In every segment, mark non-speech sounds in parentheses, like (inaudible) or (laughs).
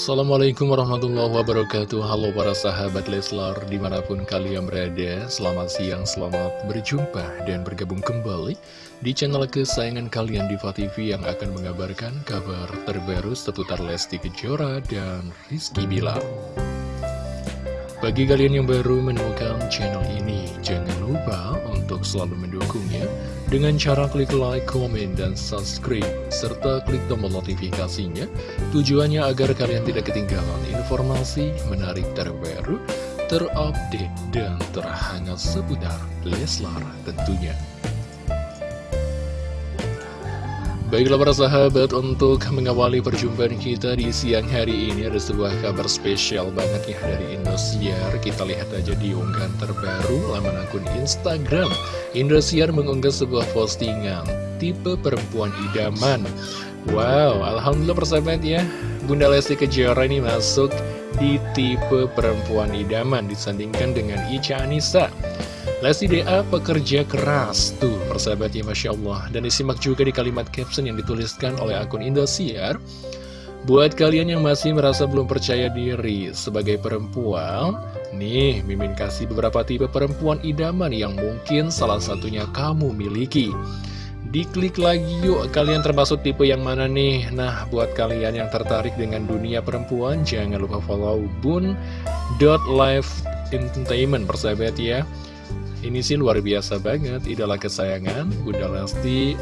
Assalamualaikum warahmatullahi wabarakatuh. Halo para sahabat Leslar Di mana pun kalian berada Selamat siang, selamat berjumpa Dan bergabung kembali Di channel kesayangan kalian Diva TV Yang akan mengabarkan kabar terbaru Seputar Lesti Kejora dan Rizky Bilar. Bagi kalian yang baru menemukan channel ini, jangan lupa untuk selalu mendukungnya dengan cara klik like, komen, dan subscribe, serta klik tombol notifikasinya. Tujuannya agar kalian tidak ketinggalan informasi menarik terbaru, terupdate, dan terhangat seputar Leslar tentunya. Baiklah para sahabat, untuk mengawali perjumpaan kita di siang hari ini ada sebuah kabar spesial banget ya dari Indosiar. Kita lihat aja di unggahan terbaru laman akun Instagram. Indosiar mengunggah sebuah postingan, tipe perempuan idaman. Wow, Alhamdulillah persahabat ya, Bunda Lesti Kejora ini masuk di tipe perempuan idaman disandingkan dengan Ica Anissa. Lesti DA pekerja keras Tuh persahabatnya Masya Allah. Dan disimak juga di kalimat caption yang dituliskan oleh akun Indosiar. Buat kalian yang masih merasa belum percaya diri sebagai perempuan Nih, Mimin kasih beberapa tipe perempuan idaman yang mungkin salah satunya kamu miliki. Diklik lagi yuk, kalian termasuk tipe yang mana nih? Nah, buat kalian yang tertarik dengan dunia perempuan Jangan lupa follow bun.live entertainment persahabat ya ini sih luar biasa banget, idola kesayangan Bunda Lesti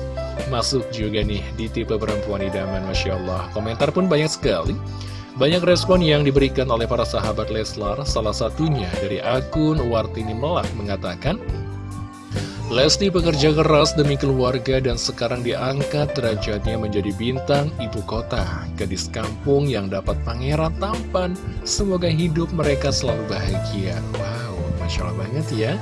masuk juga nih di tipe perempuan idaman, Masya Allah. Komentar pun banyak sekali. Banyak respon yang diberikan oleh para sahabat Leslar, salah satunya dari akun Wartini Melak mengatakan, Lesti bekerja keras demi keluarga dan sekarang diangkat derajatnya menjadi bintang ibu kota. Gadis kampung yang dapat pangeran tampan, semoga hidup mereka selalu bahagia. Wow, Masya Allah banget ya.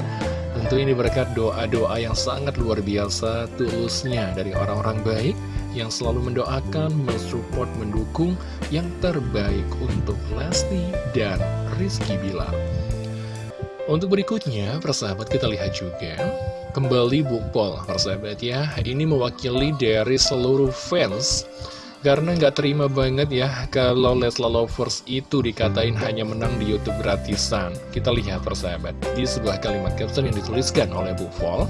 Tentu ini berkat doa-doa yang sangat luar biasa tulusnya dari orang-orang baik yang selalu mendoakan, mensupport, mendukung yang terbaik untuk Lesti dan Rizky Bilar. Untuk berikutnya, persahabat kita lihat juga kembali Bukpol, persahabat ya. Ini mewakili dari seluruh fans karena nggak terima banget ya kalau Lesla Lovers itu dikatain hanya menang di Youtube gratisan. Kita lihat persahabat di sebuah kalimat caption yang dituliskan oleh Bu Vol.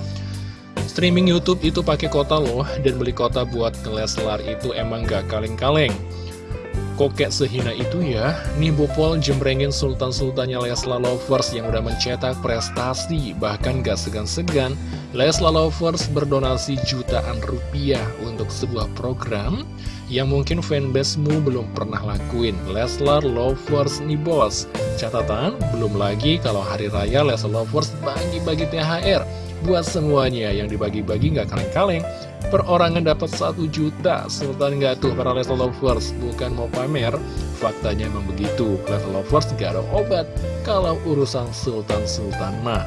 Streaming Youtube itu pakai kota loh dan beli kota buat Leslar itu emang gak kaleng-kaleng. Kokek sehina itu ya, nih Pol jembrengin sultan-sultannya Lesla Lovers yang udah mencetak prestasi, bahkan gak segan-segan, Lesla Lovers berdonasi jutaan rupiah untuk sebuah program yang mungkin fanbase-mu belum pernah lakuin. Leslar Lovers nih bos. Catatan, belum lagi kalau hari raya Leslar Lovers bagi-bagi THR Buat semuanya yang dibagi-bagi nggak kaleng-kaleng Perorangan dapat satu juta Sultan nggak tuh para Leslar Lovers Bukan mau pamer. Faktanya memang begitu. Leslar Lovers nggak ada obat Kalau urusan Sultan-Sultan mah.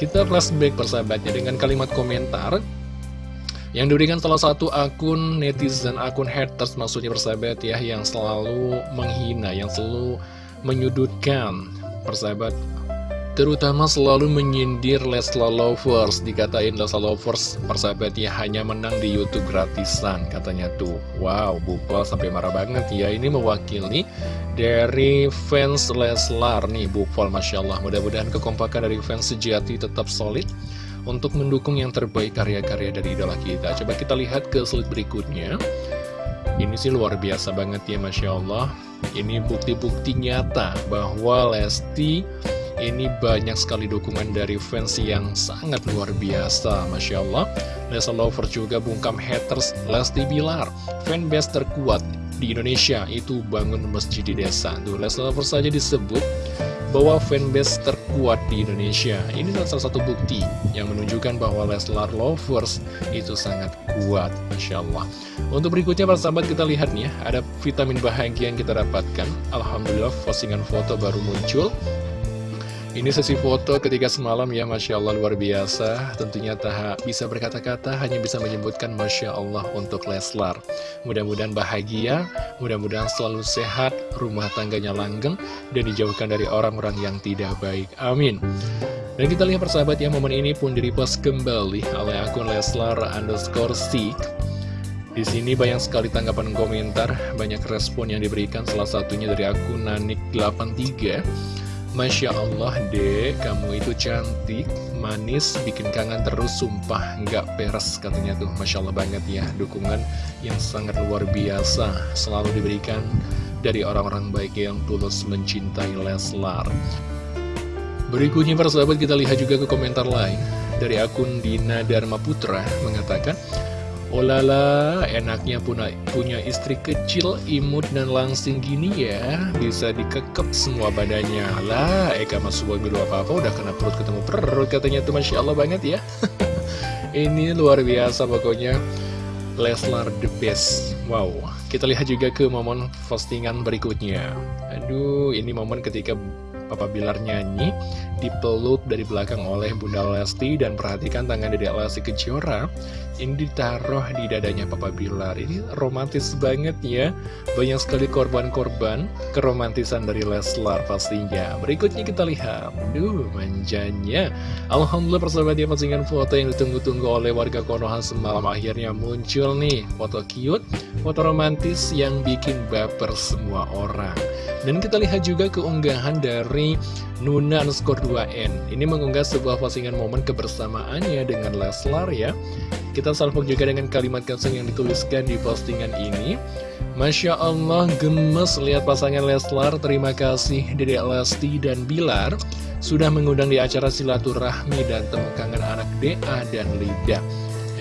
Kita flashback persahabatnya dengan kalimat komentar yang diberikan salah satu akun netizen, akun haters maksudnya persahabat ya Yang selalu menghina, yang selalu menyudutkan. Persahabat Terutama selalu menyindir Lesla Lovers Dikatain Lesla Lovers persahabat ya hanya menang di Youtube gratisan katanya tuh Wow, Bupal sampai marah banget ya Ini mewakili dari fans Leslar nih Bupal Masya Allah Mudah-mudahan kekompakan dari fans sejati tetap solid untuk mendukung yang terbaik karya-karya dari idola kita. Coba kita lihat ke slide berikutnya. Ini sih luar biasa banget ya Masya Allah. Ini bukti-bukti nyata bahwa Lesti ini banyak sekali dukungan dari fans yang sangat luar biasa Masya Allah Lesa Lover juga bungkam haters Lesti Bilar Fanbase terkuat di Indonesia itu bangun masjid di desa Tuh Lesa Lover saja disebut bahwa fanbase terkuat di Indonesia. Ini adalah salah satu bukti yang menunjukkan bahwa Leslar Lovers itu sangat kuat, Masya Allah. Untuk berikutnya, para sahabat, kita lihat nih ya, ada vitamin bahagia yang kita dapatkan. Alhamdulillah, postingan foto baru muncul. Ini sesi foto ketika semalam ya Masya Allah luar biasa. Tentunya tak bisa berkata-kata hanya bisa menyebutkan Masya Allah untuk Leslar. Mudah-mudahan bahagia, mudah-mudahan selalu sehat, rumah tangganya langgeng Dan dijauhkan dari orang-orang yang tidak baik, amin. Dan kita lihat persahabat ya momen ini pun direpost kembali oleh akun Leslar underscore Sik. Di sini banyak sekali tanggapan komentar, banyak respon yang diberikan, salah satunya dari akun Nanik83. Masya Allah dek, kamu itu cantik, manis, bikin kangen terus, sumpah. Nggak peres katanya tuh. Masya Allah banget ya, dukungan yang sangat luar biasa. Selalu diberikan dari orang-orang baik yang tulus mencintai Leslar. Berikutnya para sahabat kita lihat juga ke komentar lain. Dari akun Dina Dharma Putra mengatakan Olala, enaknya punya, punya istri kecil, imut, dan langsing gini ya. Bisa dikekep semua badannya. Lah, Eka Mas bilu apa-apa udah kena perut ketemu perut Katanya tuh Masya Allah banget ya. (laughs) Ini luar biasa pokoknya. Leslar the best. Wow, kita lihat juga ke momen postingan berikutnya. Aduh, ini momen ketika Papa Bilar nyanyi dipeluk dari belakang oleh Bunda Lesti dan perhatikan tangan Dedek Lesti Kejora. Ini ditaruh di dadanya Papa Bilar. Ini romantis banget ya. Banyak sekali korban-korban keromantisan dari Leslar pastinya. Berikutnya kita lihat. Duh manjanya. Alhamdulillah persahabat ya postingan foto yang ditunggu-tunggu oleh warga Konoha semalam. Akhirnya muncul nih foto cute foto romantis yang bikin baper semua orang dan kita lihat juga keunggahan dari Nuna underscore 2N Ini mengunggah sebuah postingan momen kebersamaannya dengan Leslar ya. Kita salvo juga dengan kalimat caption yang dituliskan di postingan ini. Masya Allah gemes lihat pasangan Leslar. Terima kasih Dedek Lesti dan Bilar. Sudah mengundang di acara silaturahmi dan temu kangen anak DA dan Lida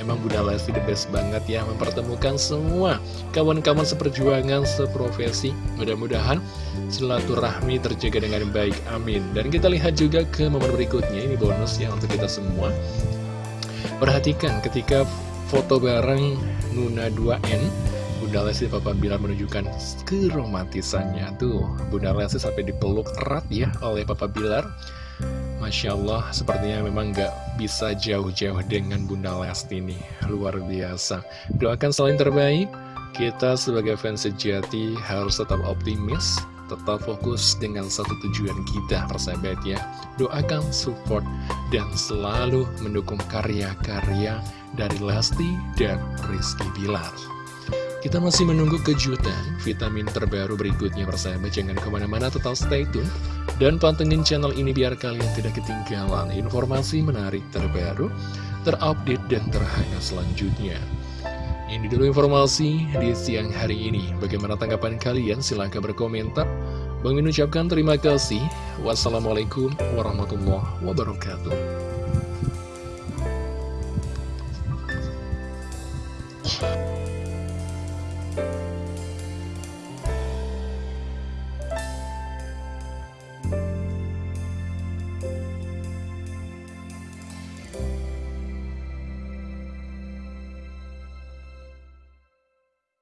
Memang Bunda Lesti the best banget ya Mempertemukan semua kawan-kawan seperjuangan, seprofesi. Mudah-mudahan silaturahmi terjaga dengan baik, amin. Dan kita lihat juga ke momen berikutnya Ini bonus ya untuk kita semua. Perhatikan ketika foto bareng Nuna 2N Bunda Lesti Papa Bilar menunjukkan keromantisannya. Tuh, Bunda Lesti sampai dipeluk erat ya oleh Papa Bilar Masya Allah, sepertinya memang gak bisa jauh-jauh dengan Bunda Lesti nih. Luar biasa. Doakan selain terbaik. Kita sebagai fans sejati harus tetap optimis, tetap fokus dengan satu tujuan kita, persahabat ya. Doakan, support, dan selalu mendukung karya-karya dari Lesti dan Rizky Bilar. Kita masih menunggu kejutan vitamin terbaru berikutnya persahabat Jangan ke mana-mana tetap stay tune Dan pantengin channel ini biar kalian tidak ketinggalan informasi menarik terbaru Terupdate dan terhangat selanjutnya. Ini dulu informasi di siang hari ini. Bagaimana tanggapan kalian? Silahkan berkomentar. Bang Min ucapkan terima kasih. Wassalamualaikum warahmatullahi wabarakatuh